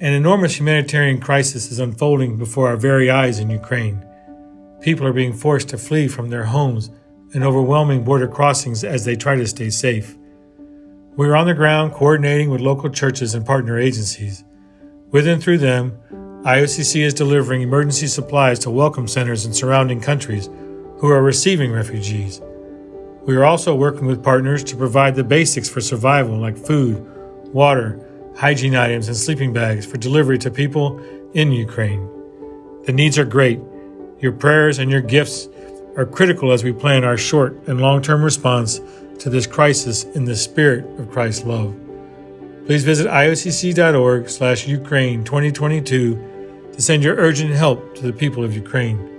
An enormous humanitarian crisis is unfolding before our very eyes in Ukraine. People are being forced to flee from their homes and overwhelming border crossings as they try to stay safe. We are on the ground coordinating with local churches and partner agencies. With and through them, IOCC is delivering emergency supplies to welcome centers in surrounding countries who are receiving refugees. We are also working with partners to provide the basics for survival like food, water, hygiene items, and sleeping bags for delivery to people in Ukraine. The needs are great. Your prayers and your gifts are critical as we plan our short and long term response to this crisis in the spirit of Christ's love. Please visit iocc.org slash Ukraine 2022 to send your urgent help to the people of Ukraine.